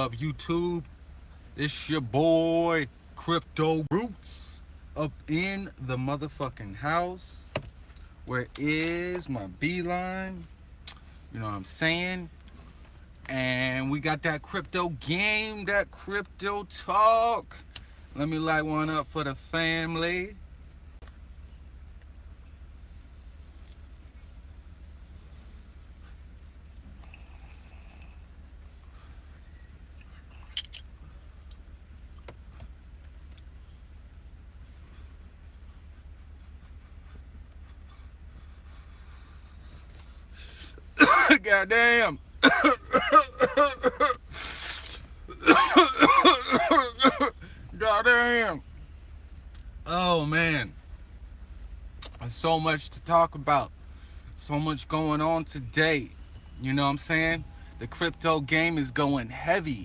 up YouTube? It's your boy Crypto Roots up in the motherfucking house. Where is my beeline? You know what I'm saying? And we got that crypto game, that crypto talk. Let me light one up for the family. Goddamn. Goddamn. Oh man. There's so much to talk about. So much going on today. You know what I'm saying? The crypto game is going heavy.